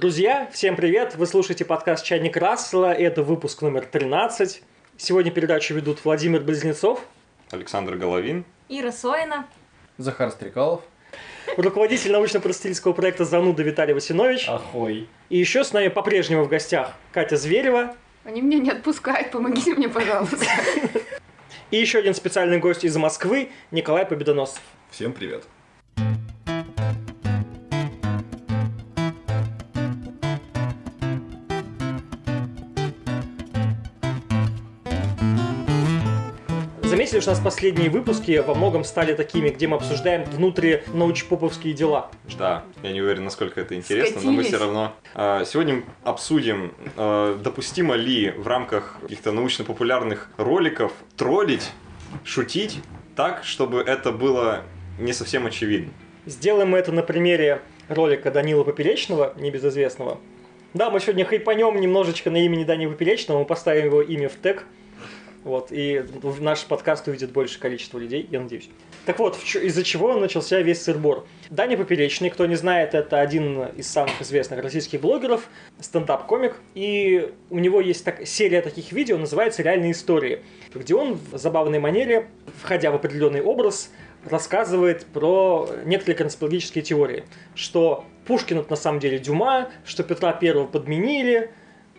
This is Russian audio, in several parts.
Друзья, всем привет! Вы слушаете подкаст «Чайник Рассела». Это выпуск номер 13. Сегодня передачу ведут Владимир Близнецов, Александр Головин, Ира Соина, Захар Стрекалов. руководитель научно-просветительского проекта «Зануда» Виталий Васинович. Ахой. И еще с нами по-прежнему в гостях Катя Зверева. Они меня не отпускают, помогите мне, пожалуйста. И еще один специальный гость из Москвы Николай Победоносцев. Всем привет. Заметили, что у нас последние выпуски во многом стали такими, где мы обсуждаем внутри научпоповские дела. Да, я не уверен, насколько это интересно, но мы все Скатились. равно а, сегодня обсудим, а, допустимо ли в рамках каких-то научно-популярных роликов троллить, шутить так, чтобы это было не совсем очевидно. Сделаем мы это на примере ролика Данила Поперечного, небезызвестного. Да, мы сегодня хайпанем немножечко на имени Дани Поперечного, мы поставим его имя в тег. Вот, и наш подкаст увидит больше количество людей, я надеюсь. Так вот, из-за чего начался весь сырбор. Даня Поперечный, кто не знает, это один из самых известных российских блогеров, стендап-комик, и у него есть так, серия таких видео, называется «Реальные истории», где он в забавной манере, входя в определенный образ, рассказывает про некоторые конспирологические теории, что Пушкин это на самом деле Дюма, что Петра Первого подменили,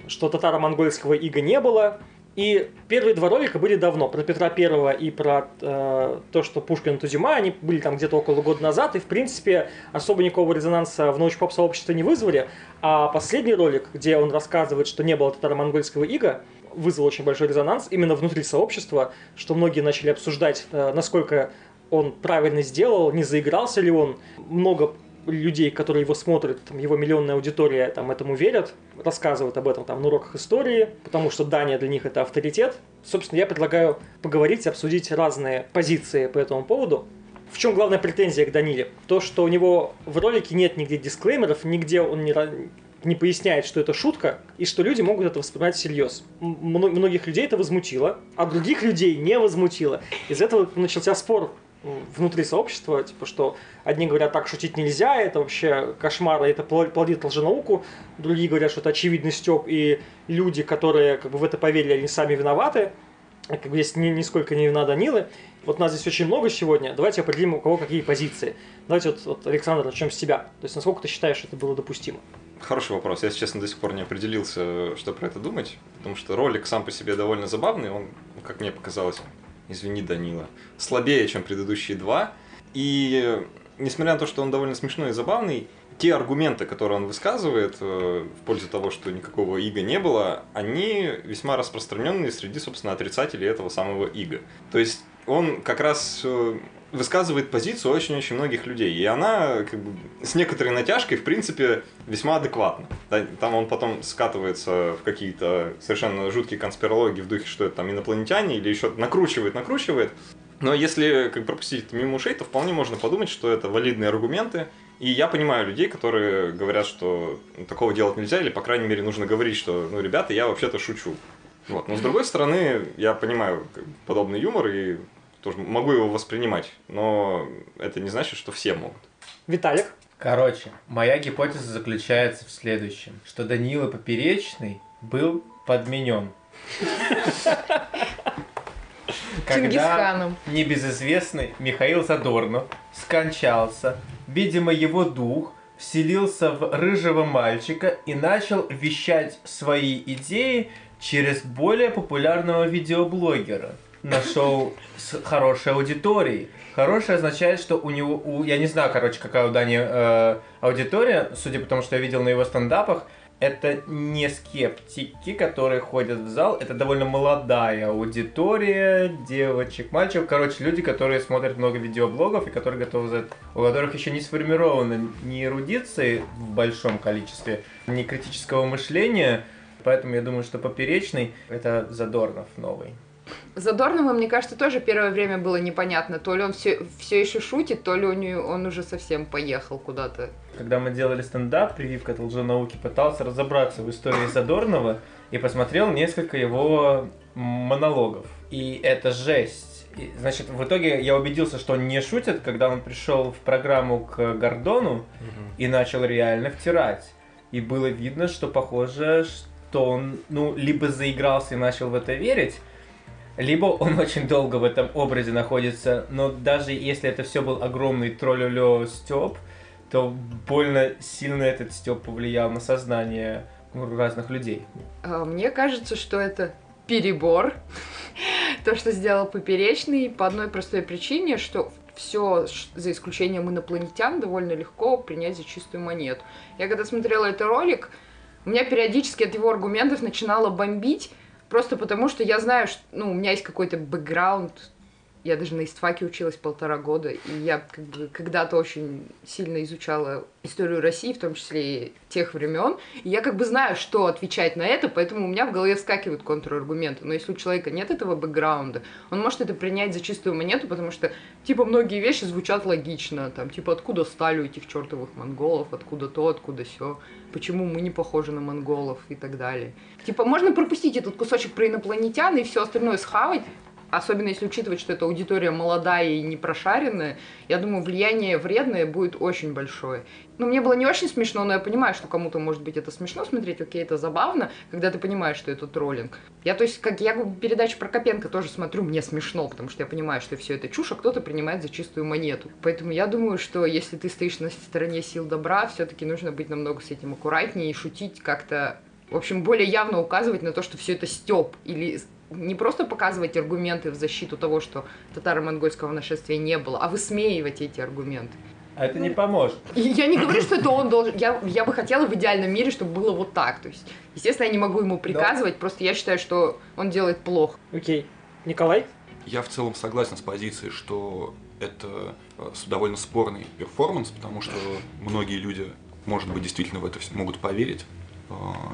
что татаро-монгольского ига не было. И первые два ролика были давно, про Петра Первого и про э, то, что Пушкин Дюма, они были там где-то около года назад, и в принципе особо никакого резонанса в научпоп сообществе не вызвали. А последний ролик, где он рассказывает, что не было татаро-монгольского ига, вызвал очень большой резонанс именно внутри сообщества, что многие начали обсуждать, э, насколько он правильно сделал, не заигрался ли он. Много людей, которые его смотрят, там, его миллионная аудитория там, этому верят, рассказывают об этом там, на уроках истории, потому что Дания для них это авторитет. Собственно, я предлагаю поговорить, обсудить разные позиции по этому поводу. В чем главная претензия к Даниле? То, что у него в ролике нет нигде дисклеймеров, нигде он не, не поясняет, что это шутка, и что люди могут это воспринимать всерьез. Мно- многих людей это возмутило, а других людей не возмутило. Из этого начался спор внутри сообщества, типа, что одни говорят, так шутить нельзя, это вообще кошмар, это пл- плодит лженауку, другие говорят, что это очевидный стёб, и люди, которые как бы в это поверили, они сами виноваты, как бы здесь ни, нисколько не вина Данилы. Вот нас здесь очень много сегодня, давайте определим, у кого какие позиции. Давайте вот, вот Александр, начнем с тебя. То есть, насколько ты считаешь, что это было допустимо? Хороший вопрос. Я, если честно, до сих пор не определился, что про это думать, потому что ролик сам по себе довольно забавный, он, как мне показалось, извини, Данила, слабее, чем предыдущие два. И несмотря на то, что он довольно смешной и забавный, те аргументы, которые он высказывает э, в пользу того, что никакого ига не было, они весьма распространенные среди, собственно, отрицателей этого самого ига. То есть он как раз э, высказывает позицию очень-очень многих людей, и она как бы, с некоторой натяжкой, в принципе, весьма адекватна. Да, Там он потом скатывается в какие-то совершенно жуткие конспирологии в духе, что это там инопланетяне или еще накручивает, накручивает. Но если как пропустить мимо ушей, то вполне можно подумать, что это валидные аргументы. И я понимаю людей, которые говорят, что такого делать нельзя, или, по крайней мере, нужно говорить, что, ну, ребята, я вообще-то шучу. Вот. Но с другой стороны, я понимаю подобный юмор и тоже могу его воспринимать, но это не значит, что все могут. Виталик, Короче, моя гипотеза заключается в следующем, что Данила Поперечный был подменен. Когда небезызвестный Михаил Задорнов скончался, видимо, его дух вселился в рыжего мальчика и начал вещать свои идеи через более популярного видеоблогера на шоу с хорошей аудиторией. Хороший означает, что у него, у, я не знаю, короче, какая у Дани э, аудитория, судя по тому, что я видел на его стендапах, это не скептики, которые ходят в зал, это довольно молодая аудитория, девочек, мальчиков, короче, люди, которые смотрят много видеоблогов и которые готовы за это, у которых еще не сформировано ни эрудиции в большом количестве, ни критического мышления, поэтому я думаю, что поперечный это Задорнов новый. Задорному, мне кажется, тоже первое время было непонятно. То ли он все, все еще шутит, то ли у него, он уже совсем поехал куда-то. Когда мы делали стендап, прививка от лженауки, пытался разобраться в истории Задорнова и посмотрел несколько его монологов. И это жесть. И, значит, в итоге я убедился, что он не шутит, когда он пришел в программу к Гордону и начал реально втирать. И было видно, что похоже, что он, ну, либо заигрался и начал в это верить, либо он очень долго в этом образе находится, но даже если это все был огромный троллю степ, то больно сильно этот степ повлиял на сознание разных людей. А, Мне кажется, что это перебор. То, что сделал Поперечный, по одной простой причине, что все, за исключением инопланетян, довольно легко принять за чистую монету. Я когда смотрела этот ролик, у меня периодически от его аргументов начинало бомбить, просто потому что я знаю, что ну, у меня есть какой-то бэкграунд, я даже на истфаке училась полтора года, и я как бы когда-то очень сильно изучала историю России, в том числе и тех времен, и я как бы знаю, что отвечать на это, поэтому у меня в голове вскакивают контраргументы. Но если у человека нет этого бэкграунда, он может это принять за чистую монету, потому что, типа, многие вещи звучат логично, там, типа, откуда стали у этих чертовых монголов, откуда то, откуда все, почему мы не похожи на монголов? и так далее. Типа, можно пропустить этот кусочек про инопланетян и все остальное схавать, особенно если учитывать, что эта аудитория молодая и не прошаренная, я думаю, влияние вредное будет очень большое. Ну, мне было не очень смешно, но я понимаю, что кому-то, может быть, это смешно смотреть, окей, это забавно, когда ты понимаешь, что это троллинг. Я, то есть, как я передачу про Копенко тоже смотрю, мне смешно, потому что я понимаю, что все это чушь, а кто-то принимает за чистую монету. Поэтому я думаю, что если ты стоишь на стороне сил добра, все-таки нужно быть намного с этим аккуратнее и шутить как-то в общем, более явно указывать на то, что все это степ, или не просто показывать аргументы в защиту того, что татаро-монгольского нашествия не было, а высмеивать эти аргументы. А это не поможет. И я не говорю, что это он должен. Я, я бы хотела в идеальном мире, чтобы было вот так. То есть, естественно, я не могу ему приказывать, просто я считаю, что он делает плохо. Окей. Николай? Я в целом согласен с позицией, что это э, довольно спорный перформанс, потому что многие люди, может быть, действительно в это могут поверить, э,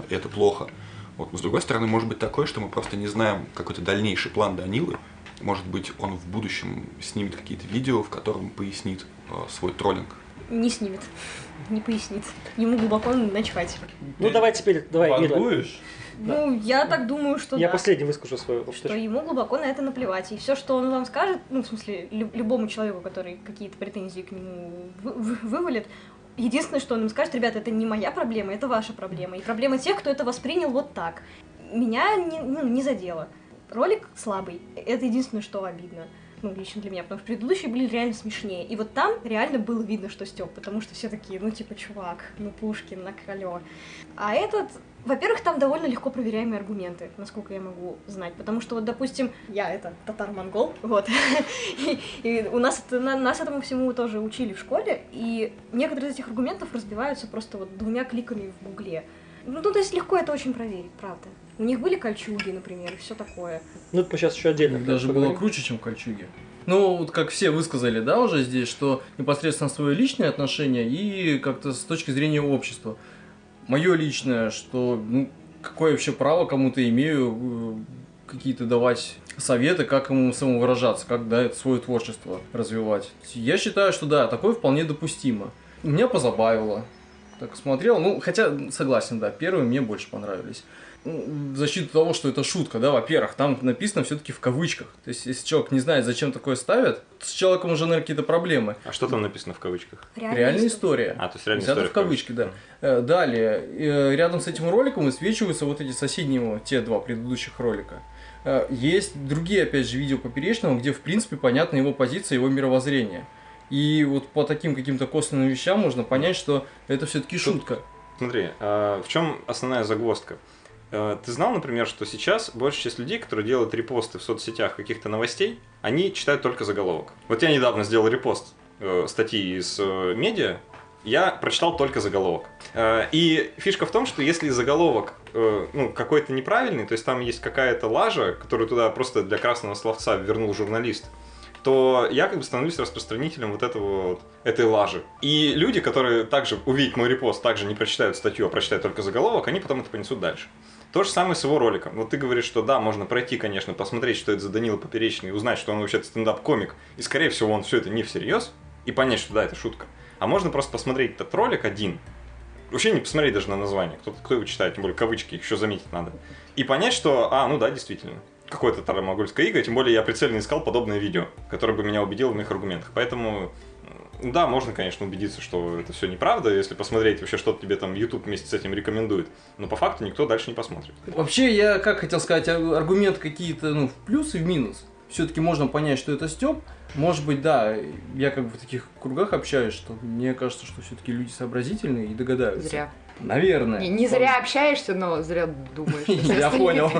это плохо. Вот. Но с другой стороны, может быть такое, что мы просто не знаем какой-то дальнейший план Данилы. Может быть, он в будущем снимет какие-то видео, в котором пояснит э, свой троллинг. Не снимет, не пояснит. Ему глубоко начхать. Ну, давай теперь, давай. Вангуешь? Ну, я так думаю, что Я да. последний выскажу свою Что ему глубоко на это наплевать. И все, что он вам скажет, ну, в смысле, лю- любому человеку, который какие-то претензии к нему вы- вы- вывалит, единственное, что он им скажет, ребята, это не моя проблема, это ваша проблема. И проблема тех, кто это воспринял вот так. Меня не, ну, не задело. Ролик слабый. Это единственное, что обидно. Ну, лично для меня, потому что предыдущие были реально смешнее. И вот там реально было видно, что Степ, потому что все такие, ну, типа, чувак, ну, Пушкин, на крылё. А этот, во-первых, там довольно легко проверяемые аргументы, насколько я могу знать. Потому что, вот, допустим, я это татар-монгол, вот. И, и у нас, это- на- нас этому всему тоже учили в школе, и некоторые из этих аргументов разбиваются просто вот двумя кликами в гугле. Ну, то есть легко это очень проверить, правда. У них были кольчуги, например, и все такое. Ну, это мы сейчас еще отдельно. Даже было круче, чем кольчуги. Ну, вот как все высказали, да, уже здесь, что непосредственно свое личное отношение и как-то с точки зрения общества. Мое личное, что, ну, какое вообще право кому-то имею э, какие-то давать советы, как ему самовыражаться, как, да, свое творчество развивать. Я считаю, что да, такое вполне допустимо. Меня позабавило. Так смотрел, ну, хотя, согласен, да, первые мне больше понравились. В защиту того, что это шутка, да, во-первых, там написано все-таки в кавычках. То есть, если человек не знает, зачем такое ставят, с человеком уже, наверное, какие-то проблемы. А что там написано в кавычках? Реальная история. А, то есть реальная история в кавычки, да. Э, Далее, э, рядом с этим роликом высвечиваются вот эти соседние, его, те два предыдущих ролика. Э, Есть другие, опять же, видео Поперечного, где, в принципе, понятна его позиция, его мировоззрение. И вот по таким каким-то косвенным вещам можно понять, что это все-таки шутка. Смотри, а, в чем основная загвоздка? Э, Ты знал, например, что сейчас большая часть людей, которые делают репосты в соцсетях каких-то новостей, они читают только заголовок. Вот я недавно сделал репост э, статьи из э, медиа, я прочитал только заголовок. И фишка в том, что если заголовок ну, какой-то неправильный, то есть там есть какая-то лажа, которую туда просто для красного словца вернул журналист, то я как бы становлюсь распространителем вот этого вот, этой лажи. И люди, которые также увидят мой репост, также не прочитают статью, а прочитают только заголовок, они потом это понесут дальше. То же самое с его роликом. Вот ты говоришь, что да, можно пройти, конечно, посмотреть, что это за Данила Поперечный, узнать, что он вообще стендап-комик, и, скорее всего, он все это не всерьез, и понять, что да, это шутка. А можно просто посмотреть этот ролик один, вообще не посмотреть даже на название, кто, кто его читает, тем более кавычки, еще заметить надо, и понять, что, а, ну да, действительно, какое-то тарамогольское иго, тем более я прицельно искал подобное видео, которое бы меня убедило в моих аргументах. Поэтому Да, можно, конечно, убедиться, что это все неправда, если посмотреть вообще, что тебе там YouTube вместе с этим рекомендует. Но по факту никто дальше не посмотрит. Вообще, я как хотел сказать, ар- аргументы какие-то, ну, в плюс и в минус. Все-таки можно понять, что это Степ. Может быть, да, я как бы в таких кругах общаюсь, что мне кажется, что все-таки люди сообразительные и догадаются. Зря. Наверное. Не, не зря общаешься, но зря думаешь. Я понял.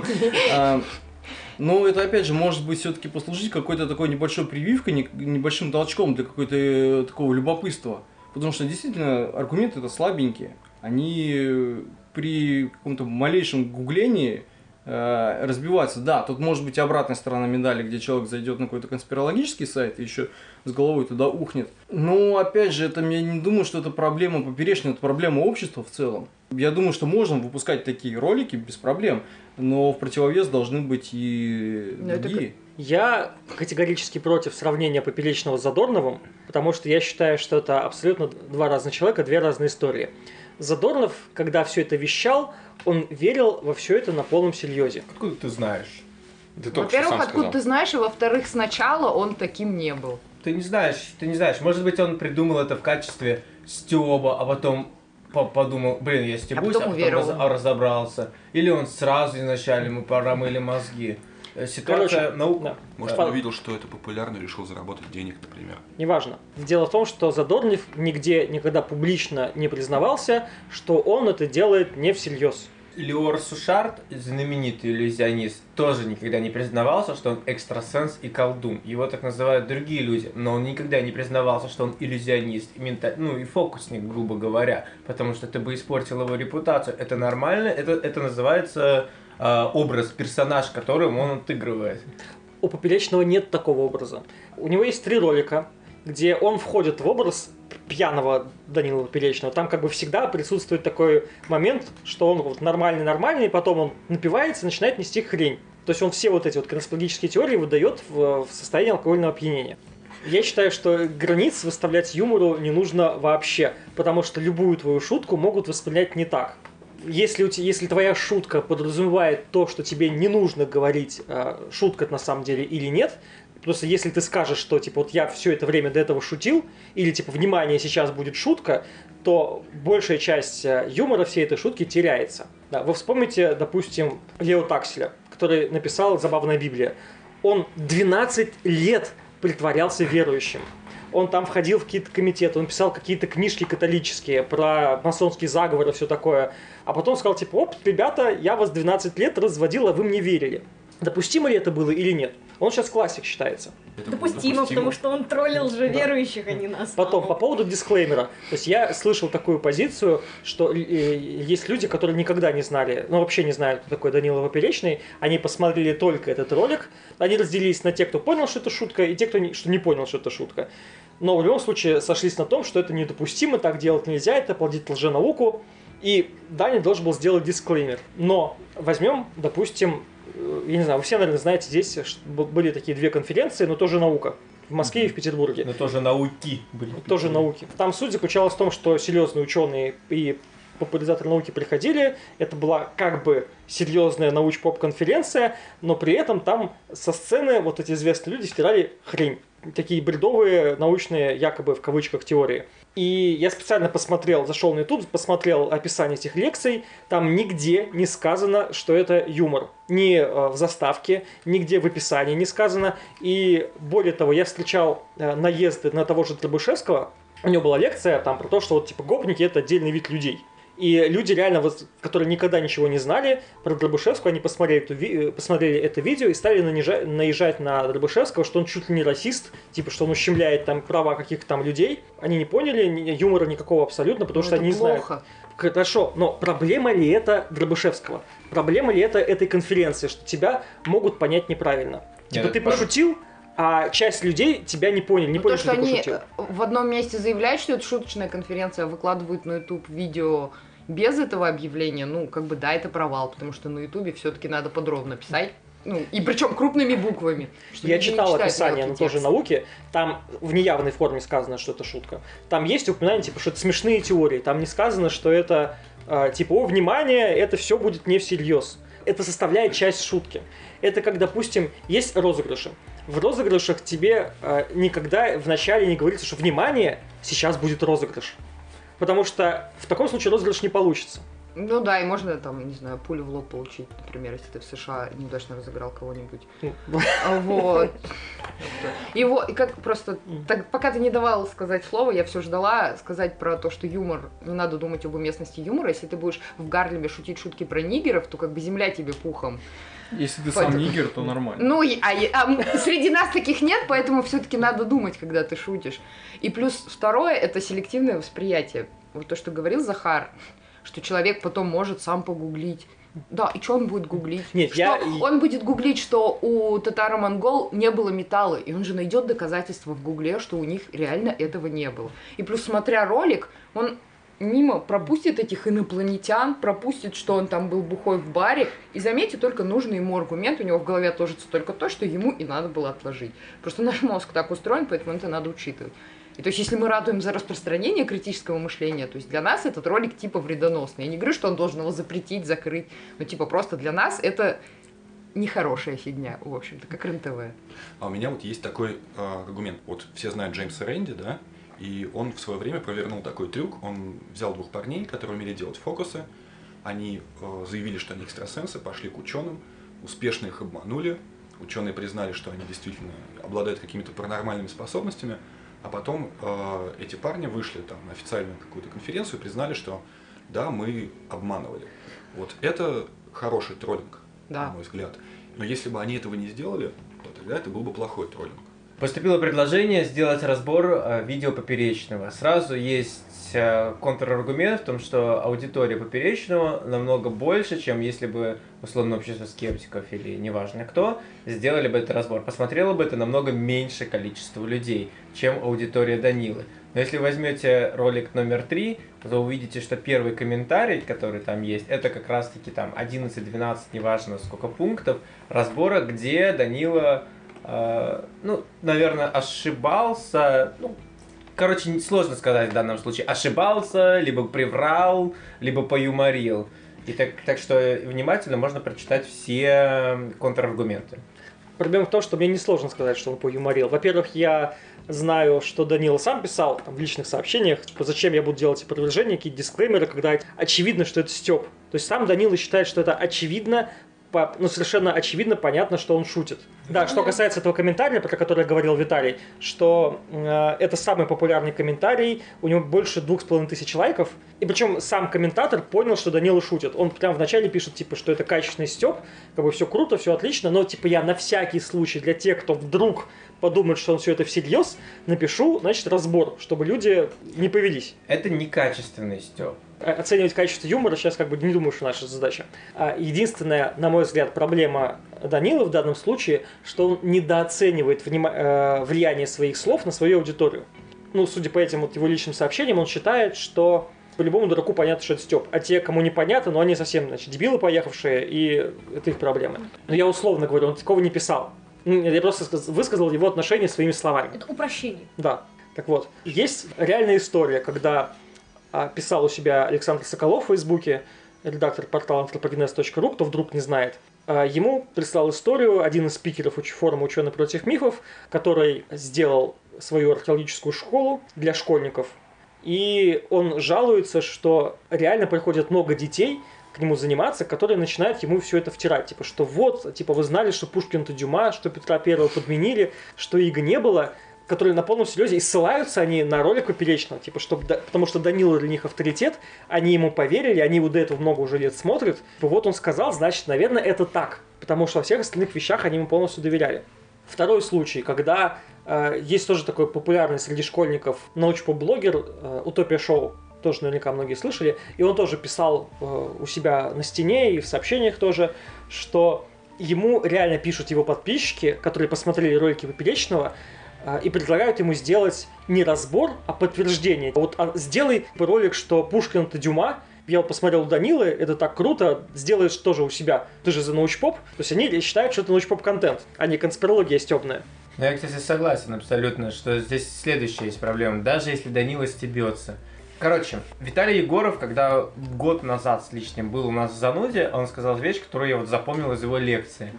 А, Ну, это опять же может быть все-таки послужить какой-то такой небольшой прививкой, не- небольшим толчком для какой-то э, такого любопытства. Потому что действительно аргументы это слабенькие. Они при каком-то малейшем гуглении э, разбиваются. Да, тут может быть обратная сторона медали, где человек зайдет на какой-то конспирологический сайт и еще с головой туда ухнет. Но опять же, это я не думаю, что это проблема поперечная, это проблема общества в целом. Я думаю, что можно выпускать такие ролики без проблем, но в противовес должны быть и Ну, другие. Я категорически против сравнения Поперечного с Задорновым, потому что я считаю, что это абсолютно два разных человека, две разные истории. Задорнов, когда все это вещал, он верил во все это на полном серьезе. Откуда ты знаешь? Ты Во-первых, сам откуда сказал. ты знаешь, и во-вторых, сначала он таким не был. Ты не знаешь, ты не знаешь. Может быть, он придумал это в качестве стёба, а потом по- подумал, блин, я стебусь, а потом потом уверовал. раз- а разобрался. Или он сразу изначально ему промыли мозги. Э, Ситуация Короче, наука. да. Может, Фа- он увидел, что это популярно, и решил заработать денег, например. Неважно. Дело в том, что Задорнов нигде никогда публично не признавался, что он это делает не всерьез. Леор Сушарт, знаменитый иллюзионист, тоже никогда не признавался, что он экстрасенс и колдун. Его так называют другие люди, но он никогда не признавался, что он иллюзионист, и мента- ну и фокусник, грубо говоря, потому что это бы испортил его репутацию. Это нормально, это, это называется образ, персонаж, которым он отыгрывает. У Поперечного нет такого образа. У него есть три ролика, где он входит в образ пьяного Данила Поперечного. Там как бы всегда присутствует такой момент, что он вот нормальный-нормальный, потом он напивается и начинает нести хрень. То есть он все вот эти вот конспирологические теории выдает в, в состоянии алкогольного опьянения. Я считаю, что границ выставлять юмору не нужно вообще, потому что любую твою шутку могут воспринять не так. Если, у те- если твоя шутка подразумевает то, что тебе не нужно говорить, э, шутка на самом деле или нет, просто если ты скажешь, что типа вот я все это время до этого шутил, или типа внимание сейчас будет шутка, то большая часть э, юмора всей этой шутки теряется. Да, вы вспомните, допустим, Лео Такселя, который написал «Забавная Библия». Он 12 лет притворялся верующим. Он там входил в какие-то комитеты, он писал какие-то книжки католические про масонский заговор и все такое. А потом сказал, типа, оп, ребята, я вас 12 лет разводил, а вы мне верили. Допустимо ли это было или нет? Он сейчас классик считается. Это Допустимо, потому что он троллил же верующих, а не нас. Потом, по поводу дисклеймера. То есть я слышал такую позицию, что э, есть люди, которые никогда не знали, ну вообще не знают, кто такой Данила Поперечный. Они посмотрели только этот ролик. Они разделились на те, кто понял, что это шутка, и те, кто не, что не понял, что это шутка. Но в любом случае сошлись на том, что это недопустимо, так делать нельзя, это плодит лженауку. И Даня должен был сделать дисклеймер. Но возьмем, допустим, я не знаю, вы все, наверное, знаете, здесь были такие две конференции, но тоже наука. В Москве и в Петербурге Но тоже науки были. тоже науки. Там суть заключалась в том, что серьезные ученые и популяризаторы науки приходили, это была как бы серьезная науч-поп-конференция, но при этом там со сцены вот эти известные люди стирали хрень. Такие бредовые научные, якобы в кавычках, теории. И я специально посмотрел, зашел на YouTube, посмотрел описание этих лекций. Там нигде не сказано, что это юмор. Ни э, в заставке, нигде в описании не сказано. И более того, я встречал э, наезды на того же Требушевского. У него была лекция там про то, что вот типа гопники это отдельный вид людей. И люди реально, вот, которые никогда ничего не знали про Дробышевского, они посмотрели, эту ви- э, посмотрели это видео и стали нанижа- наезжать на Дробышевского, что он чуть ли не расист, типа, что он ущемляет там права каких-то там людей. Они не поняли ни- юмора никакого абсолютно, потому Ну, что это они не знают. плохо. Хорошо, но проблема ли это Дробышевского? Проблема ли это этой конференции, что тебя могут понять неправильно? Типа Нет, ты это- пошутил, а часть людей тебя не поняли, не Ну, поняли, то, что, что ты они пошутил. э, в одном месте заявляют, что это шуточная конференция, а выкладывают на YouTube видео без этого объявления, ну, как бы, да, это провал, потому что на YouTube все-таки надо подробно писать. Ну, и причем крупными буквами. Я читал описание, мелкий но тоже науки. Там в неявной форме сказано, что это шутка. Там есть упоминание, типа, что это смешные теории. Там не сказано, что это, э, типа, о, внимание, это все будет не всерьез. Это составляет часть шутки. Это как, допустим, есть розыгрыши. в розыгрышах тебе э, никогда вначале не говорится, что внимание, сейчас будет розыгрыш. Потому что в таком случае розыгрыш не получится. Ну да, и можно там, не знаю, пулю в лоб получить, например, если ты в США неудачно разыграл кого-нибудь. А, Вот. Вот, и как просто, так, пока ты не давал сказать слово, я все ждала сказать про то, что юмор, не надо думать об уместности юмора. Если ты будешь в Гарлеме шутить шутки про нигеров, то как бы земля тебе пухом. Если ты сам нигер, то нормально. Ну, и- а, а среди нас таких нет, поэтому все-таки надо думать, когда ты шутишь. И плюс второе это селективное восприятие. Вот то, что говорил Захар, что человек потом может сам погуглить. Да, и что он будет гуглить? Нет, Что я- Он будет гуглить, что у татаро-монгол не было металла, и он же найдет доказательства в гугле, что у них реально этого не было. И плюс, смотря ролик, он мимо пропустит этих инопланетян, пропустит, что он там был бухой в баре, и заметьте только нужный ему аргумент, у него в голове отложится только то, что ему и надо было отложить. Просто наш мозг так устроен, поэтому это надо учитывать. И то есть, если мы радуем за распространение критического мышления, то есть для нас этот ролик типа вредоносный. Я не говорю, что он должен его запретить, закрыть, но типа просто для нас это нехорошая фигня, в общем-то, как РЕН-ТВ. А у меня вот есть такой э, аргумент. Вот все знают Джеймса Рэнди, да? И он в свое время провернул такой трюк. Он взял двух парней, которые умели делать фокусы. Они э, заявили, что они экстрасенсы, пошли к ученым, успешно их обманули. Ученые признали, что они действительно обладают какими-то паранормальными способностями. А потом э, эти парни вышли там на официальную какую-то конференцию и признали, что да, мы обманывали. Вот это хороший троллинг, Да. на мой взгляд. Но если бы они этого не сделали, то тогда это был бы плохой троллинг. Поступило предложение сделать разбор э, видео Поперечного. Сразу есть э, контраргумент в том, что аудитория Поперечного намного больше, чем если бы условно общество скептиков или неважно кто сделали бы этот разбор. Посмотрело бы это намного меньше количество людей, чем аудитория Данилы. Но если возьмете ролик номер три, то увидите, что первый комментарий, который там есть, это как раз-таки там 11-12, неважно сколько пунктов, разбора, где Данила ну, наверное, ошибался. Ну, короче, сложно сказать в данном случае. Ошибался, либо приврал, либо поюморил. И так, так что внимательно можно прочитать все контраргументы. Проблема в том, что мне несложно сказать, что он поюморил. Во-первых, я знаю, что Данила сам писал там, в личных сообщениях, типа, зачем я буду делать опровержения, какие-то дисклеймеры, когда очевидно, что это Степ. То есть сам Данила считает, что это очевидно, по- ну, совершенно очевидно, понятно, что он шутит. Да, что касается этого комментария, про который говорил Виталий, что э, это самый популярный комментарий, у него больше двух с половиной тысяч лайков, и причем сам комментатор понял, что Данила шутит. Он прям вначале пишет, типа, что это качественный степ, как бы все круто, все отлично, но, типа, я на всякий случай для тех, кто вдруг подумает, что он все это всерьез, напишу, значит, разбор, чтобы люди не повелись. Это некачественный. Э, Оценивать качество юмора сейчас как бы не думаю, что наша задача. А Единственная, на мой взгляд, проблема Данилы в данном случае, что он недооценивает внима- э, влияние своих слов на свою аудиторию. Ну, судя по этим вот его личным сообщениям, он считает, что по любому дураку понятно, что это Степ. А те, кому непонятно, но они совсем, значит, дебилы поехавшие, и это их проблемы. Но я условно говорю, он такого не писал. Я просто сказ- высказал его отношение своими словами. Это упрощение. Да. Так вот, есть реальная история, когда а, писал у себя Александр Соколов в Фейсбуке, редактор портала anthropogenes.ru, кто вдруг не знает. А, Ему прислал историю один из спикеров форума «Ученый против мифов», который сделал свою археологическую школу для школьников. И он жалуется, что реально приходит много детей к нему заниматься, которые начинают ему все это втирать. Типа, что вот, типа, вы знали, что Пушкин это Дюма, что Петра Первого подменили, что Иго не было, которые на полном серьезе и ссылаются они на ролик Поперечного, типа, чтобы, потому что Данила для них авторитет, они ему поверили, они его до этого много уже лет смотрят. Типа, вот он сказал, значит, наверное, это так, потому что во всех остальных вещах они ему полностью доверяли. Второй случай, когда э, есть тоже такой популярный среди школьников научпоп-блогер э, Утопия Шоу, тоже наверняка многие слышали, и он тоже писал э, у себя на стене и в сообщениях тоже, что ему реально пишут его подписчики, которые посмотрели ролики Поперечного, э, и предлагают ему сделать не разбор, а подтверждение. Вот а, сделай ролик, что Пушкин это Дюма, я вот посмотрел у Данилы, это так круто, сделаешь тоже у себя. Ты же за научпоп. То есть они считают, что это научпоп-контент, а не конспирология стебная. Ну, я, кстати, согласен абсолютно, что здесь следующая есть проблема. Даже если Данила стебется. Короче, Виталий Егоров, когда год назад с лишним был у нас в зануде, он сказал вещь, которую я вот запомнил из его лекции.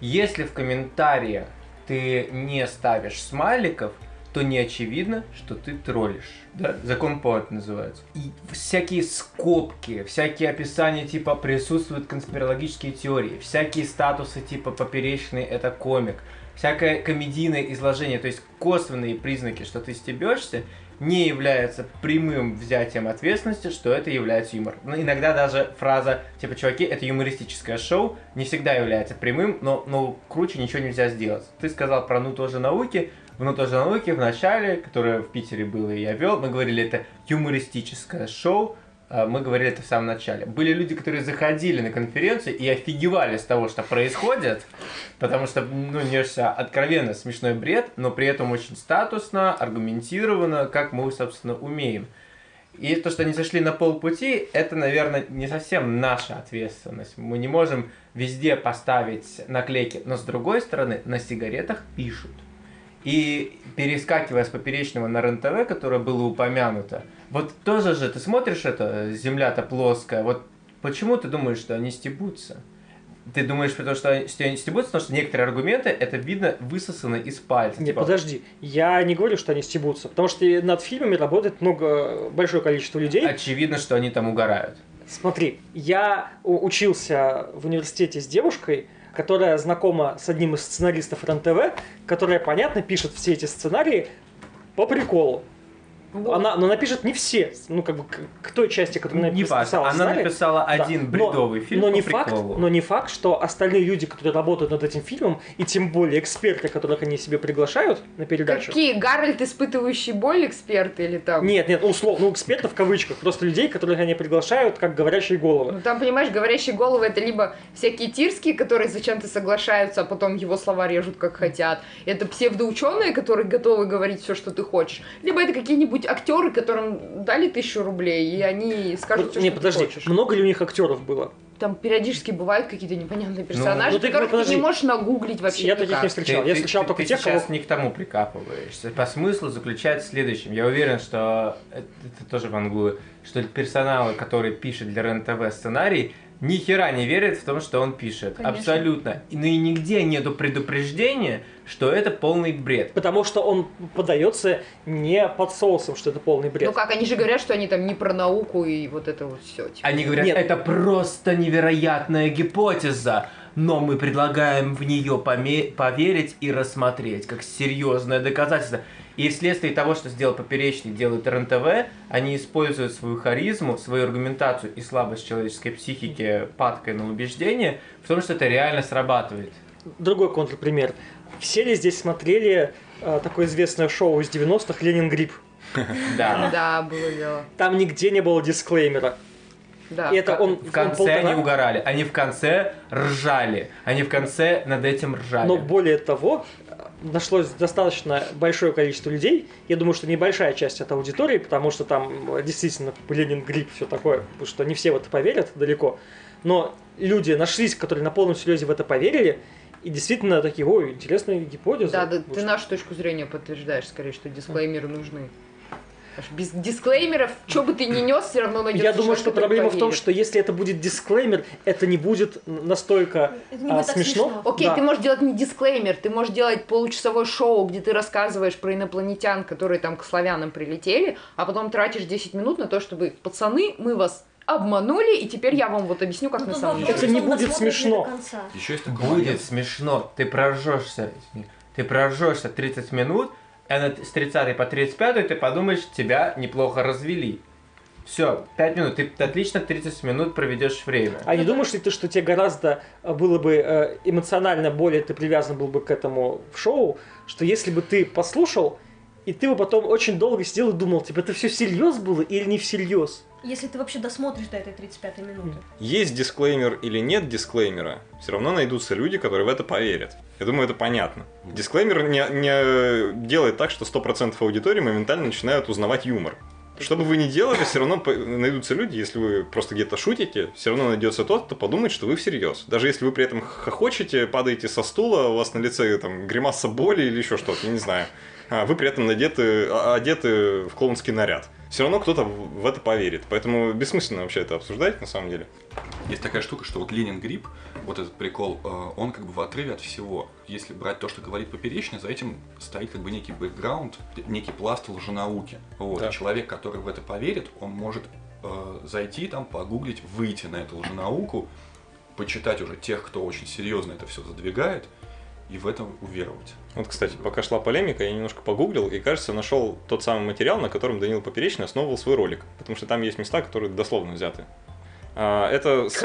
Если в комментариях ты не ставишь смайликов, то не очевидно, что ты троллишь. Да? Закон По называется. И всякие скобки, всякие описания типа присутствуют конспирологические теории, всякие статусы типа поперечный это комик, всякое комедийное изложение, то есть косвенные признаки, что ты стебешься, не является прямым взятием ответственности, что это является юмор. Но иногда даже фраза типа «чуваки, это юмористическое шоу» не всегда является прямым, но, но круче ничего нельзя сделать. Ты сказал про «ну тоже науки», в «ну тоже науки» в начале, которое в Питере было и я вел, мы говорили это юмористическое шоу, мы говорили это в самом начале. Были люди, которые заходили на конференцию и офигевали с того, что происходит, потому что, ну, несся откровенно смешной бред, но при этом очень статусно, аргументированно, как мы, собственно, умеем. И то, что они зашли на полпути, это, наверное, не совсем наша ответственность. Мы не можем везде поставить наклейки, но с другой стороны, на сигаретах пишут. И перескакивая с поперечного на РЕН-ТВ, которое было упомянуто, вот тоже же ты смотришь это, земля-то плоская, вот почему ты думаешь, что они стебутся? Ты думаешь, потому что они стебутся, потому что некоторые аргументы, это видно, высосаны из пальца. Не, Типа, подожди, я не говорю, что они стебутся, потому что над фильмами работает много, большое количество людей. Очевидно, что они там угорают. Смотри, я учился в университете с девушкой, которая знакома с одним из сценаристов РЕН-ТВ, которая, понятно, пишет все эти сценарии по приколу. Она, но она пишет не все, ну, как бы, к, к той части, которую она Не важно, написала она сценарий. написала Да, один но- бредовый фильм но по не факт, приколу. но не факт, что остальные люди, которые работают над этим фильмом, и тем более эксперты, которых они себе приглашают на передачу. Какие? Гарольд, испытывающий боль, эксперт или там? Нет, нет, условно, ну, экспертов в кавычках, просто людей, которых они приглашают, как говорящие головы. Ну там, понимаешь, говорящие головы это либо всякие тирские, которые зачем-то соглашаются, а потом его слова режут как хотят. Это псевдоученые, которые готовы говорить все, что ты хочешь. Либо это какие-нибудь актеры, которым дали тысячу рублей, и они скажут все, не, что подожди, ты хочешь. много ли у них актеров было? Там периодически бывают какие-то непонятные персонажи, ну ты, которых подожди. ты не можешь нагуглить вообще Я таких не встречал. Я встречал только ты тех, кого... сейчас не к тому прикапываешься. По смыслу заключается в следующем. Я уверен, что это, это тоже вангую, что персонал, который пишет для РЕН-ТВ сценарий, ни хера не верит в том, что он пишет. Конечно. Абсолютно. И- Ну и нигде нету предупреждения, что это полный бред. Потому что он подается не под соусом, что это полный бред. Ну как, они же говорят, что они там не про науку и вот это вот все. Они говорят, Нет. это просто невероятная гипотеза, но мы предлагаем в нее поме- поверить и рассмотреть как серьезное доказательство. И вследствие того, что сделал Поперечный, делает РНТВ, они используют свою харизму, свою аргументацию и слабость человеческой психики падкой на убеждение в том, что это реально срабатывает. Другой контрпример. Все ли здесь смотрели э, такое известное шоу из 90-х «Ленин Грипп»? Да. Да, было дело. Там нигде не было дисклеймера. Да. И это он, В он конце полтора- они угорали, они в конце ржали, они в конце над этим ржали. Но более того, нашлось достаточно большое количество людей. Я думаю, что небольшая часть от аудитории, потому что там э, действительно Ленин грипп, все такое, потому что не все в это поверят далеко. Но люди нашлись, которые на полном серьезе в это поверили, и действительно такие, ой, интересная гипотеза. Да, да, ты нашу точку зрения подтверждаешь, скорее, что дисклеймеры нужны. Без дисклеймеров, что бы ты ни нес, все равно найдется Я думаю, что проблема в том, что если это будет дисклеймер, это не будет настолько Это не а, смешно. смешно. Окей, Да. ты можешь делать не дисклеймер, ты можешь делать получасовое шоу, где ты рассказываешь про инопланетян, которые там к славянам прилетели, а потом тратишь 10 минут на то, чтобы пацаны, мы вас обманули, и теперь я вам вот объясню, как Ну, на самом вопрос, Это деле. не будет смешно. до конца. Еще есть такой Будет смешно. Ты проржешься. Ты проржешься 30 минут, с 30 по 35 ты подумаешь, тебя неплохо развели. Все, 5 минут. Ты отлично 30 минут проведешь время. А не думаешь ли ты, что тебе гораздо э, было бы э, эмоционально более ты привязан был бы к этому в шоу, что если бы ты послушал, и ты бы потом очень долго сидел и думал, типа, это все всерьез было или не всерьез? Если ты вообще досмотришь до этой 35-й минуты. Есть дисклеймер или нет дисклеймера, все равно найдутся люди, которые в это поверят. Я думаю, это понятно. Дисклеймер не, не делает так, что 100% аудитории моментально начинают узнавать юмор. Что бы вы ни делали, все равно найдутся люди, если вы просто где-то шутите, все равно найдется тот, кто подумает, что вы всерьез. Даже если вы при этом хохочете, падаете со стула, у вас на лице там гримаса боли или еще что-то, я не знаю. А вы при этом надеты, а- одеты в клоунский наряд. Все равно кто-то в это поверит. Поэтому бессмысленно вообще это обсуждать на самом деле. Есть такая штука, что вот Ленин Грипп вот этот прикол, э, он как бы в отрыве от всего. Если брать то, что говорит Поперечный, за этим стоит как бы некий бэкграунд, некий пласт лженауки. Вот. Да. И человек, который в это поверит, он может э, зайти там, погуглить, выйти на эту лженауку, почитать уже тех, кто очень серьезно это все задвигает, и в это уверовать. Вот, кстати, пока шла полемика, я немножко погуглил и, кажется, нашел тот самый материал, на котором Данил Поперечный основывал свой ролик. Потому что там есть места, которые дословно взяты. А, Это сайт...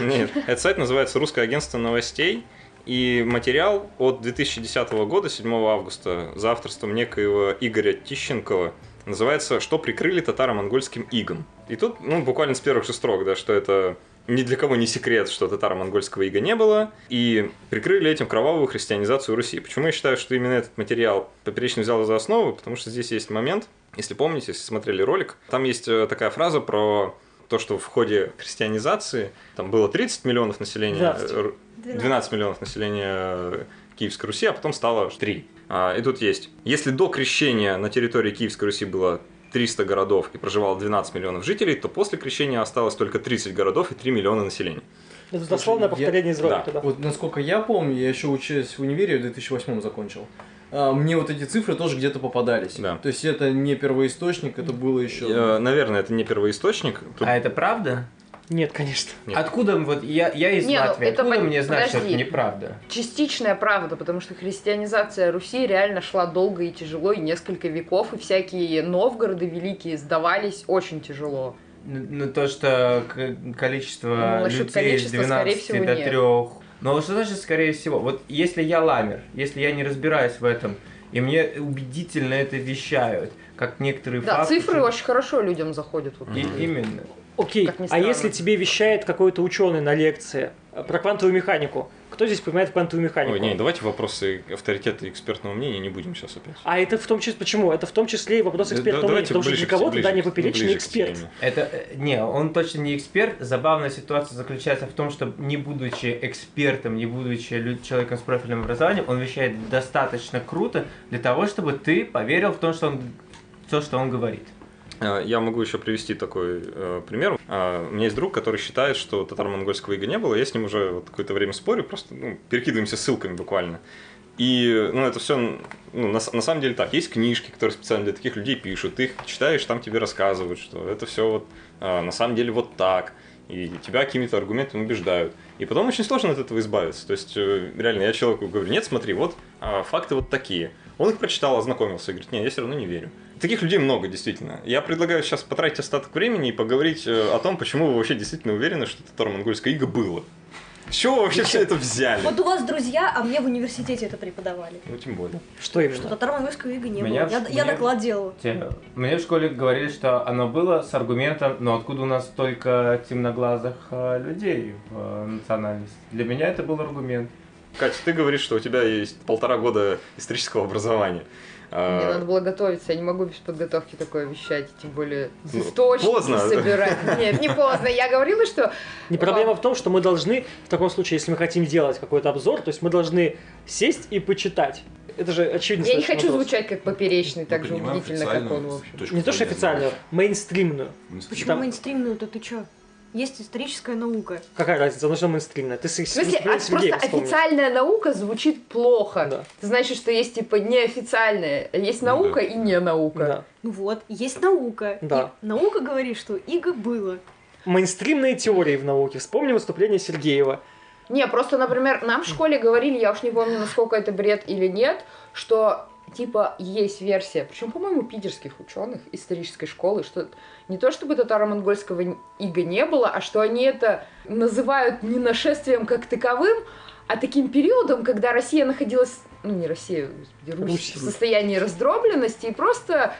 Нет, этот сайт называется «Русское агентство новостей», и материал от 2010 года, 7 августа, за авторством некоего Игоря Тищенкова, называется «Что прикрыли татаро-монгольским игом». И тут, ну, буквально с первых же строк, да, что это ни для кого не секрет, что татаро-монгольского ига не было, и прикрыли этим кровавую христианизацию Руси. Почему я считаю, что именно этот материал Поперечный взял за основу? Потому что здесь есть момент, если помните, если смотрели ролик, там есть э, такая фраза про то, что в ходе христианизации там было 30 миллионов населения, 12. э, 12 миллионов населения э, Киевской Руси, а потом стало 3. А, И тут есть, если до крещения на территории Киевской Руси было 300 городов и проживало 12 миллионов жителей, то после крещения осталось только 30 городов и 3 миллиона населения. Это дословное Слушай, я- повторение из ролика, да. Вот насколько я помню, я еще учась в универе, в 2008 закончил. а, Мне вот эти цифры тоже где-то попадались. Да. То есть это не первоисточник, это было еще. Наверное, это не первоисточник. Тут- А это правда? Нет, конечно. Нет. Откуда вот я, я из Не, ну, Латвии, это откуда пон- мне знать, что это подожди. неправда? Частичная правда, потому что христианизация Руси реально шла долго и тяжело, и несколько веков, и всякие Новгороды великие сдавались очень тяжело. Ну, то, что количество Ну, насчет людей количества, с 12 скорее всего, до нет. 3. Ну, что значит, скорее всего? Вот если я ламер, если я не разбираюсь в этом, и мне убедительно это вещают, как некоторые Да, факты... цифры очень хорошо людям заходят. Вот. И- именно. Окей, Как ни а если тебе вещает какой-то ученый на лекции э, про квантовую механику, кто здесь понимает квантовую механику? Ой, не, давайте вопросы авторитета и экспертного мнения не будем сейчас опять. А это в том числе, почему? Это в том числе и вопрос экспертного да, мнения, потому что ближе для к- кого-то ближе Даня ну, Поперечный к эксперт. Это, не, он точно не эксперт. Забавная ситуация заключается в том, что не будучи экспертом, не будучи человеком с профильным образованием, он вещает достаточно круто для того, чтобы ты поверил в то, что он, то, что он говорит. Э, Я могу еще привести такой э, пример. Э, У меня есть друг, который считает, что татаро-монгольского ига не было. Я с ним уже вот какое-то время спорю, просто ну, перекидываемся ссылками буквально. И ну, это все ну, на, на самом деле так. Есть книжки, которые специально для таких людей пишут. Ты их читаешь, там тебе рассказывают, что это все вот э, на самом деле вот так. И тебя какими-то аргументами убеждают. И потом очень сложно от этого избавиться. То есть, э, реально, я человеку говорю, нет, смотри, вот а, факты вот такие. Он их прочитал, ознакомился и говорит, нет, я все равно не верю. Таких людей много, действительно. Я предлагаю сейчас потратить остаток времени и поговорить э, о том, почему вы вообще действительно уверены, что татаро-монгольское иго было. С чего вы вообще все это взяли? Вот у вас друзья, а мне в университете это преподавали. Ну, тем более. Что Что именно? татаро-монгольского ига не Меня было. Я, в- я меня- доклад делала. Те- Мне в школе говорили, что оно было с аргументом, но откуда у нас столько темноглазых э, людей в э, национальности? Для меня это был аргумент. Катя, ты говоришь, что у тебя есть полтора года исторического образования. А, Мне надо было готовиться, я не могу без подготовки такое вещать, тем более Ну, источники поздно. собирать. Нет, не поздно. Я говорила, что Не проблема в том, что мы должны, в таком случае, если мы хотим делать какой-то обзор, то есть мы должны сесть и почитать. Это же очевидно. я не хочу вопрос. звучать как поперечный, так Мы же убедительно, как он, в общем. Не то, что зрения. официальную, мейнстримную. Почему Там- мейнстримную-то ты чё? Есть историческая наука. Какая разница, она же мейнстримная. Ты с В смысле, а просто Сергея вспомни. официальная наука звучит плохо. Да. Это значит, что есть типа неофициальная. Есть наука да. и не наука. Да. Ну вот, есть наука. Да. И наука говорит, что иго было. Мейнстримные теории в науке. Вспомни выступление Сергеева. Не, просто, например, нам в школе говорили, я уж не помню, насколько это бред или нет, что типа есть версия, причем, по-моему, питерских ученых исторической школы, что не то чтобы татаро-монгольского ига не было, а что они это называют не нашествием как таковым, а таким периодом, когда Россия находилась, ну не Россия, господи, Русь, Русь. в состоянии раздробленности и просто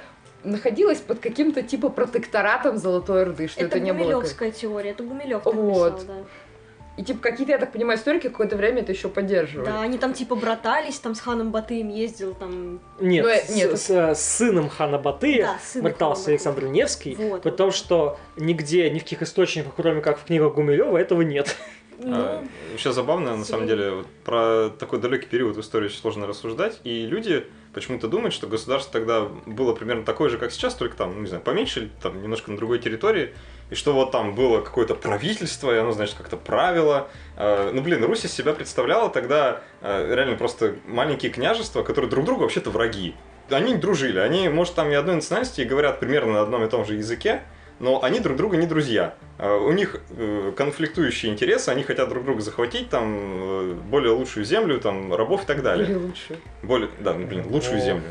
находилась под каким-то типа протекторатом Золотой Орды, что это, это не было. как- Гумилевская теория, это Гумилев так Вот. писал, да. И типа какие-то, я так понимаю, историки какое-то время это еще поддерживали. Да, они там типа братались, там с ханом Батыем ездил, там... Нет, Ну, э, с, нет. с, э, с сыном хана Батыя Да, сын братался хана Александр. Невский, Вот, при том, что нигде, ни в каких источниках, кроме как в книгах Гумилева, этого нет. Ну, А, Еще забавно, на самом деле, вот про такой далекий период в истории очень сложно рассуждать, и люди почему-то думать, что государство тогда было примерно такое же, как сейчас, только там, ну, не знаю, поменьше, там немножко на другой территории, и что вот там было какое-то правительство, и оно, значит, как-то правило. Э, Ну, блин, Русь из себя представляла тогда э, реально просто маленькие княжества, которые друг другу вообще-то враги. Они дружили, они, может, там и одной национальности и говорят примерно на одном и том же языке, но они друг друга не друзья. Э, У них э, конфликтующие интересы, они хотят друг друга захватить, там, э, более лучшую землю, там, рабов и так далее. Или лучше. Более, да, ну, блин, лучшую О. землю.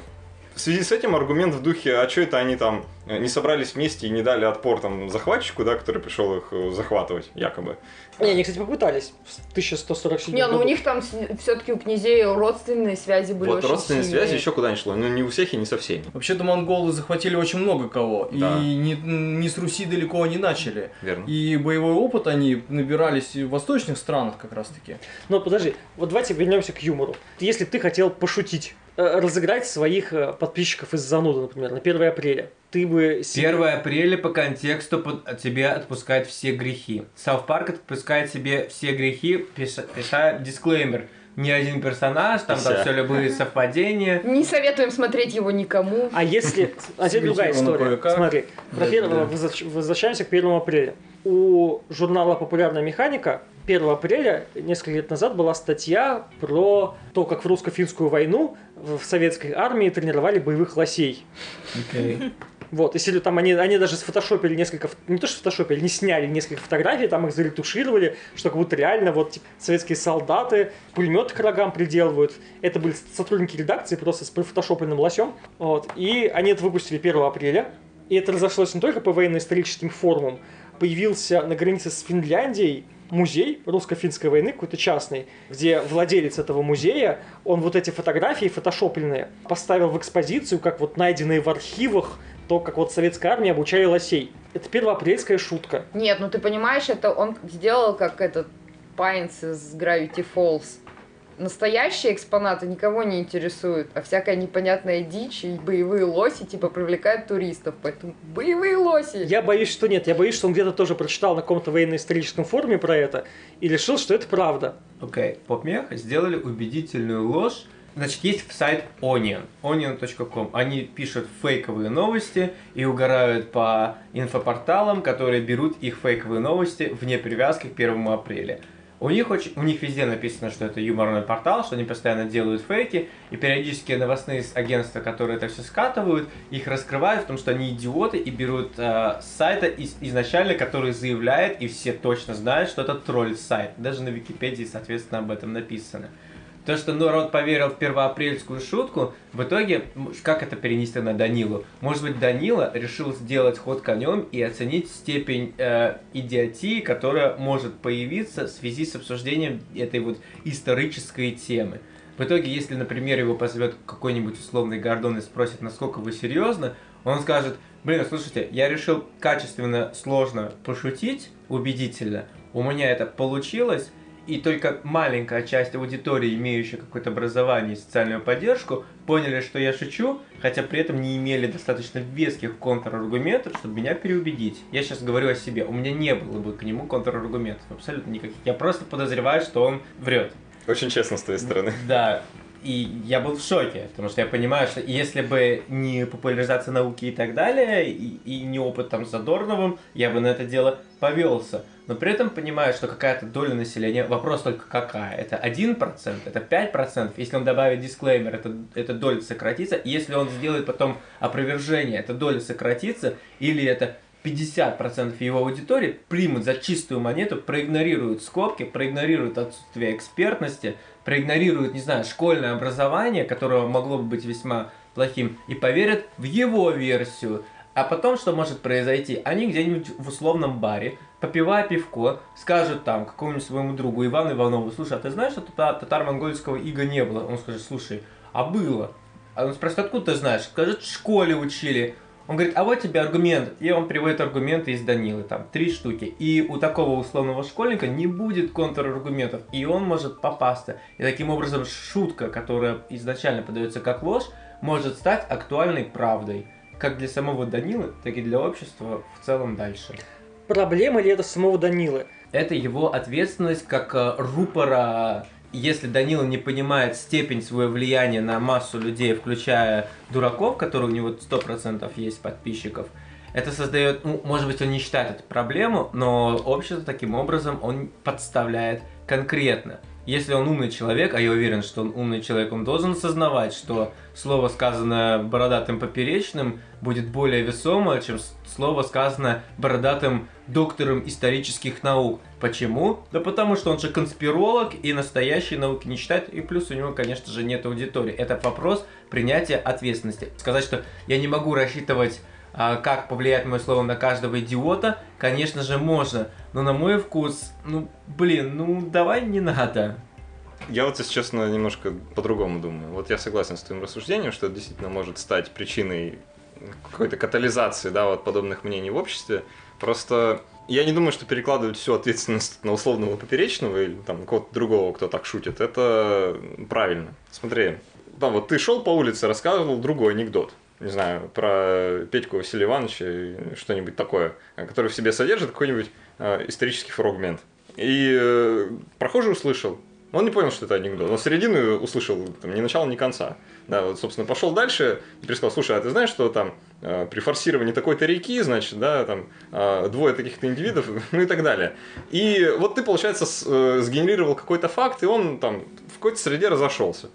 В связи с этим аргумент в духе, а что это они там э, не собрались вместе и не дали отпор там захватчику, да, который пришел их э, захватывать, якобы. Не, они, кстати, попытались в 1147 Не, ну году. у них там все-таки у князей родственные связи были вот очень родственные сильные. связи еще куда ни шло, но не у всех и не со всеми. Вообще-то монголы захватили очень много кого. Да. И не, не с Руси далеко они начали. Верно. И боевой опыт они набирались и в восточных странах как раз таки. Но подожди, вот давайте вернемся к юмору. Если ты хотел пошутить, разыграть своих э, подписчиков из зануды, например, на 1 апреля, ты бы... себе- 1 апреля по контексту под- тебе отпускает все грехи. Сауth Парк отпускает себе все грехи, пиша, пиша дисклеймер. Ни один персонаж, там, там все любые совпадения. Не советуем смотреть его никому. А если... А теперь другая история. Смотри, про Да, первого- возвращаемся к 1 апреля. У журнала «Популярная механика» 1 апреля несколько лет назад была статья про то, как в русско-финскую войну в советской армии тренировали боевых лосей. Вот, и если там они, они даже сфотошопили несколько, не то что сфотошопили, не сняли несколько фотографий, там их заретушировали, что как будто реально вот типа, советские солдаты пулеметы к рогам приделывают. Это были сотрудники редакции просто с профотошопленным лосем. Вот, и они это выпустили 1 апреля. И это разошлось не только по военно-историческим форумам. Появился на границе с Финляндией музей русско-финской войны, какой-то частный, где владелец этого музея, он вот эти фотографии фотошопленные поставил в экспозицию, как вот найденные в архивах, то, как вот советская армия обучали лосей. Это первоапрельская шутка. Нет, ну ты понимаешь, это он сделал как этот Пайнс из Gravity Falls. Настоящие экспонаты никого не интересуют, а всякая непонятная дичь и боевые лоси типа привлекают туристов, поэтому боевые лоси. Я боюсь, что нет. Я боюсь, что он где-то тоже прочитал на каком-то военно-историческом форуме про это и решил, что это правда. Окей, попмех сделали убедительную ложь. Значит, есть сайт Onion, onion.com. Они пишут фейковые новости и угорают по инфопорталам, которые берут их фейковые новости вне привязки к 1 апреля. У них, очень, у них везде написано, что это юморный портал, что они постоянно делают фейки, и периодически новостные агентства, которые это все скатывают, их раскрывают в том, что они идиоты и берут э, сайта из- изначально, который заявляет, и все точно знают, что это тролль-сайт. Даже на Википедии, соответственно, об этом написано. То, что народ поверил в первоапрельскую шутку, в итоге, как это перенести на Данилу? Может быть, Данила решил сделать ход конем и оценить степень э, идиотии, которая может появиться в связи с обсуждением этой вот исторической темы. В итоге, если, например, его позовет какой-нибудь условный Гордон и спросит, насколько вы серьезно, он скажет, блин, слушайте, я решил качественно, сложно пошутить, убедительно, у меня это получилось, и только маленькая часть аудитории, имеющая какое-то образование и социальную поддержку, поняли, что я шучу, хотя при этом не имели достаточно веских контраргументов, чтобы меня переубедить. Я сейчас говорю о себе, у меня не было бы к нему контраргументов, абсолютно никаких. Я просто подозреваю, что он врет. Очень честно с твоей стороны. Да, и я был в шоке, потому что я понимаю, что если бы не популяризация науки и так далее, и, и не опыт там с Задорновым, я бы на это дело повелся. Но при этом понимаю, что какая-то доля населения, вопрос только какая, это 1%, это 5%, если он добавит дисклеймер, это, эта доля сократится, если он сделает потом опровержение, эта доля сократится, или это 50% его аудитории примут за чистую монету, проигнорируют скобки, проигнорируют отсутствие экспертности, проигнорируют, не знаю, школьное образование, которое могло бы быть весьма плохим, и поверят в его версию. А потом что может произойти? Они где-нибудь в условном баре, попивая пивко, скажут там какому-нибудь своему другу Ивану Иванову, слушай, а ты знаешь, что тата- татаро-монгольского ига не было? Он скажет, слушай, а было. А он спросит, откуда ты знаешь? Скажет, в школе учили. Он говорит, а вот тебе аргумент. И он приводит аргументы из Данилы, там, три штуки. И у такого условного школьника не будет контраргументов, и он может попасться. И таким образом шутка, которая изначально подается как ложь, может стать актуальной правдой. Как для самого Данилы, так и для общества в целом дальше. Проблема ли это самого Данилы? Это его ответственность как э, рупора если Данила не понимает степень своего влияния на массу людей, включая дураков, которые у него 100% есть подписчиков, это создает, ну, может быть, он не считает это проблему, но общество таким образом он подставляет конкретно. Если он умный человек, а я уверен, что он умный человек, он должен осознавать, что слово, сказанное бородатым поперечным, будет более весомо, чем слово, сказанное бородатым доктором исторических наук. Почему? Да потому что он же конспиролог и настоящие науки не читает, и плюс у него, конечно же, нет аудитории. Это вопрос принятия ответственности. Сказать, что я не могу рассчитывать как повлияет мое слово на каждого идиота, конечно же, можно. Но на мой вкус, ну, блин, ну, давай не надо. Я вот, если честно, немножко по-другому думаю. Вот я согласен с твоим рассуждением, что это действительно может стать причиной какой-то катализации, да, вот подобных мнений в обществе. Просто я не думаю, что перекладывать всю ответственность на условного поперечного или там кого-то другого, кто так шутит, это правильно. Смотри, там вот ты шел по улице, рассказывал другой анекдот. Не знаю, про Петьку Василия Ивановича что-нибудь такое, который в себе содержит какой-нибудь э, исторический фрагмент. И э, прохожий услышал, он не понял, что это анекдот. Он середину услышал, там, ни начала, ни конца. Да, вот, собственно, пошел дальше и пересказал, слушай, а ты знаешь, что там э, при форсировании такой-то реки, значит, да, там э, двое таких-то индивидов, ну и так далее. И вот ты, получается, с- э, сгенерировал какой-то факт, и он там в какой-то среде разошелся.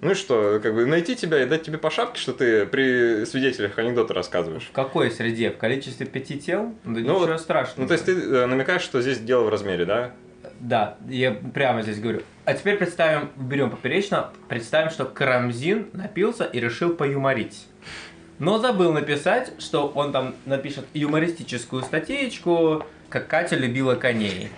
Ну и что, как бы найти тебя и дать тебе по шапке, что ты при свидетелях анекдоты рассказываешь. В какой среде? В количестве пяти тел? Да Ну ничего вот, страшного. Ну, то есть ты э, намекаешь, что здесь дело в размере, да? Да, я прямо здесь говорю. А теперь представим, берем поперечно, представим, что Карамзин напился и решил поюморить. Но забыл написать, что он там напишет юмористическую статейку, как Катя любила коней.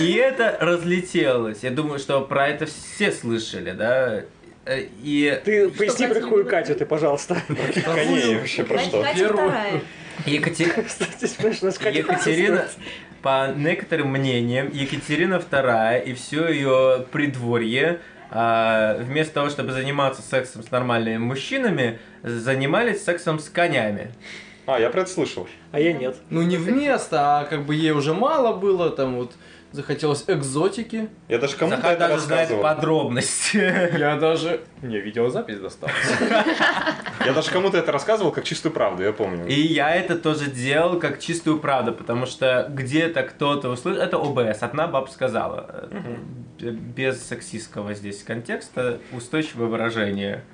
И это разлетелось. Я думаю, что про это все слышали, да? Э, И Ты Что, поясни про Катя какую Катю ты, пожалуйста. Коней вообще про что? Первую. Екатерина, по некоторым мнениям, Екатерина II и все ее придворье а, вместо того, чтобы заниматься сексом с нормальными мужчинами, занимались сексом с конями. А, я про это слышал. А я нет. Ну не вместо, а как бы ей уже мало было, там вот захотелось экзотики. Я даже кому-то Захар это даже знает рассказывал. подробности. Я даже... Мне видеозапись досталась. Я даже кому-то это рассказывал как чистую правду, я помню. И я это тоже делал как чистую правду, потому что где-то кто-то услышал, это ОБС, одна баб сказала, Э, без сексистского здесь контекста, устойчивое выражение.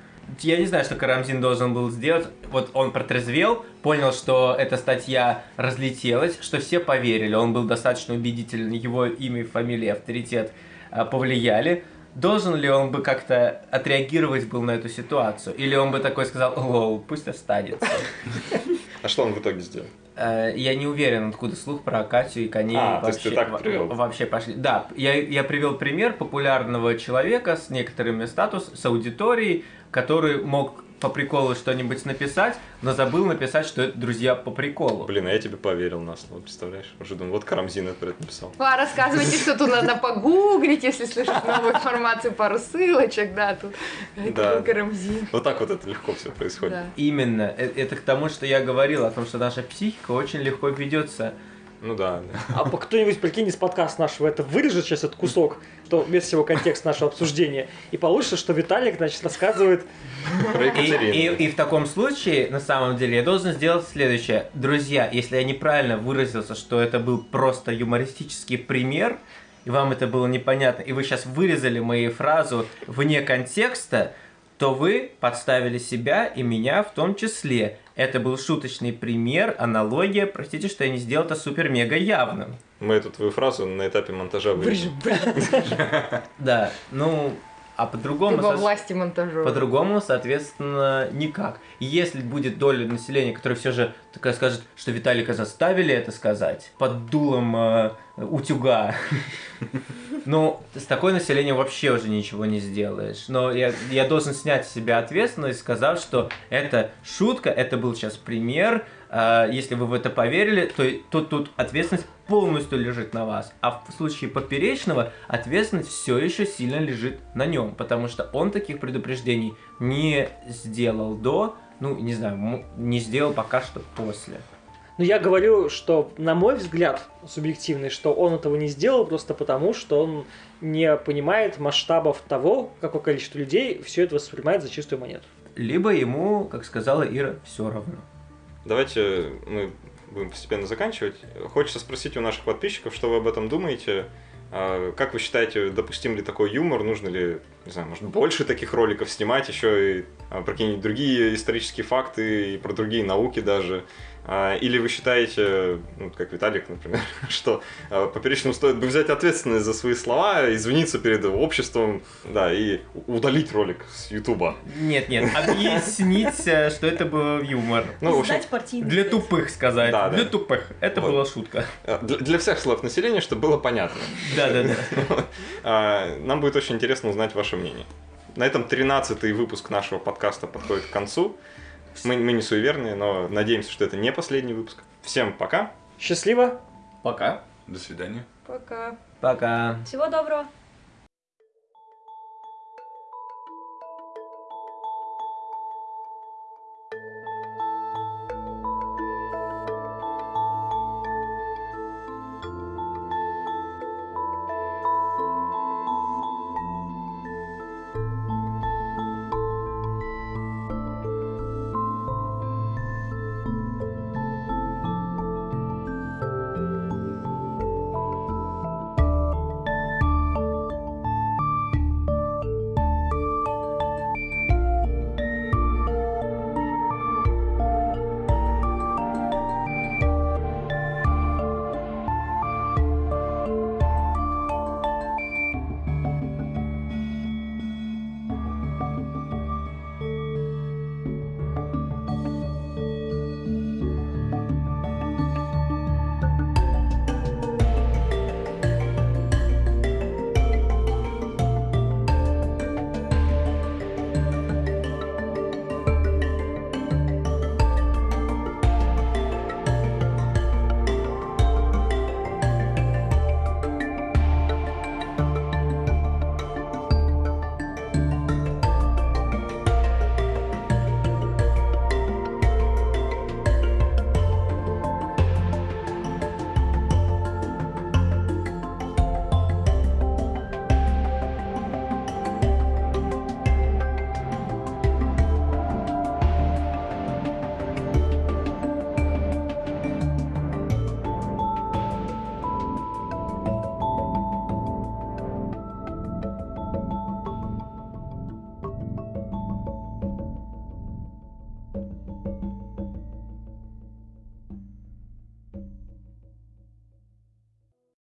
Я не знаю, что Карамзин должен был сделать. Вот он протрезвел, понял, что эта статья разлетелась, что все поверили, он был достаточно убедителен, его имя, фамилия, авторитет а, повлияли. Должен ли он бы как-то отреагировать был на эту ситуацию? Или он бы такой сказал, лол, пусть останется. А что он в итоге сделал? Э, Я не уверен, откуда слух про Катю и коней А, ты так привел? вообще пошли. Да, я, я привел пример популярного человека с некоторыми статус, с аудиторией, который мог по приколу что-нибудь написать, но забыл написать, что это друзья по приколу. Блин, а я тебе поверил на слово, представляешь? Уже думаю, вот Карамзин это написал. А, рассказывайте, что тут надо погуглить, если слышишь новую информацию, пару ссылочек, да, тут Да. Карамзин. Вот так вот это легко все происходит. Да. Именно. Э, Это к тому, что я говорил, о том, что наша психика очень легко ведется. Ну да, да. А кто-нибудь, прикинь, из подкаста нашего это вырежет сейчас этот кусок, что вместо всего контекст нашего обсуждения, и получится, что Виталик, значит, рассказывает Про И, и- и в таком случае, на самом деле, я должен сделать следующее. Друзья, если я неправильно выразился, что это был просто юмористический пример, и вам это было непонятно, и вы сейчас вырезали мою фразу вне контекста, то вы подставили себя и меня в том числе. Это был шуточный пример, аналогия. Простите, что я не сделал это супер-мега явным. Мы эту твою фразу на этапе монтажа вырежем. Да, ну, а Ты по-другому... во власти монтажера. По-другому, соответственно, никак. Если будет доля населения, которая все же такая скажет, что Виталика заставили это сказать под дулом э, утюга, ну, с такой населением вообще уже ничего не сделаешь. Но я, я должен снять с себя ответственность, сказав, что это шутка, это был сейчас пример. Э, Если вы в это поверили, то тут, тут ответственность полностью лежит на вас. А в случае поперечного ответственность все еще сильно лежит на нем, потому что он таких предупреждений не сделал до, ну, не знаю, не сделал пока что после. Но я говорю, что, на мой взгляд, субъективный, что он этого не сделал просто потому, что он не понимает масштабов того, какое количество людей все это воспринимает за чистую монету. Либо ему, как сказала Ира, все равно. Давайте мы будем постепенно заканчивать. Хочется спросить у наших подписчиков, что вы об этом думаете. А, Как вы считаете, допустим ли такой юмор? Нужно ли, не знаю, может, больше таких роликов снимать, еще и а, про какие-нибудь другие исторические факты и про другие науки даже? А, Или вы считаете, ну, как Виталик, например, что а, поперечному стоит бы взять ответственность за свои слова, извиниться перед обществом, да, и удалить ролик с Ютуба? Нет, нет, объяснить, э, что это был юмор. Ну, в общем, Для тупых сказать. Да, да. Для тупых. Это Вот. была шутка. для для всех слоев населения, чтобы было понятно. Да, да, да. Нам будет очень интересно узнать ваше мнение. На этом 13-й выпуск нашего подкаста подходит к концу. Мы, мы не суеверные, но надеемся, что это не последний выпуск. Всем пока. Счастливо! Пока. До свидания. Пока. Пока. Всего доброго.